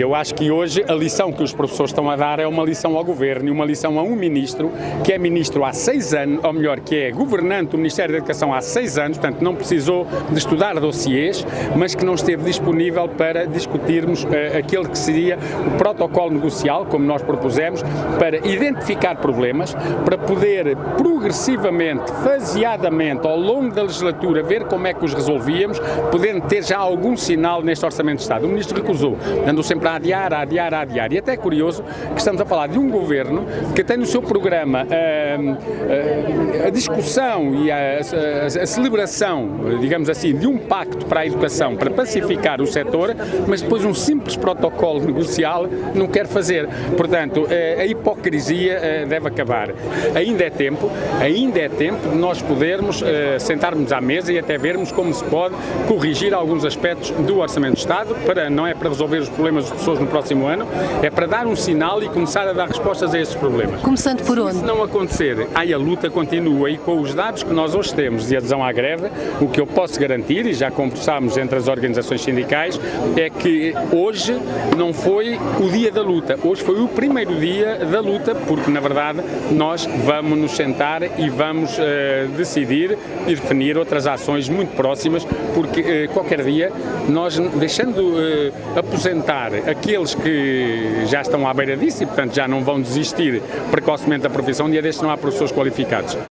Eu acho que hoje a lição que os professores estão a dar é uma lição ao Governo e uma lição a um Ministro, que é Ministro há seis anos, ou melhor, que é Governante do Ministério da Educação há seis anos, portanto não precisou de estudar dossiês, mas que não esteve disponível para discutirmos uh, aquele que seria o protocolo negocial, como nós propusemos, para identificar problemas, para poder progressivamente, faseadamente, ao longo da legislatura, ver como é que os resolvíamos, podendo ter já algum sinal neste Orçamento de Estado. O Ministro recusou, andou sempre a adiar, a adiar, a adiar. E até é curioso que estamos a falar de um governo que tem no seu programa a, a, a discussão e a, a, celebração, digamos assim, de um pacto para a educação, para pacificar o setor, mas depois um simples protocolo negocial não quer fazer. Portanto, a hipocrisia deve acabar. Ainda é tempo, ainda é tempo de nós podermos sentarmos à mesa e até vermos como se pode corrigir alguns aspectos do Orçamento de Estado, para, não é para resolver os problemas das pessoas no próximo ano, é para dar um sinal e começar a dar respostas a esses problemas. Começando por onde? Se não acontecer, aí a luta continua e com os dados que nós hoje temos de adesão à greve, o que eu posso garantir, e já conversámos entre as organizações sindicais, é que hoje não foi o dia da luta, hoje foi o primeiro dia da luta, porque na verdade nós vamos nos sentar e vamos uh, decidir e definir outras ações muito próximas, porque uh, qualquer dia nós, deixando uh, aposentar aqueles que já estão à beira disso e, portanto, já não vão desistir precocemente da profissão, um dia destes não há professores qualificados.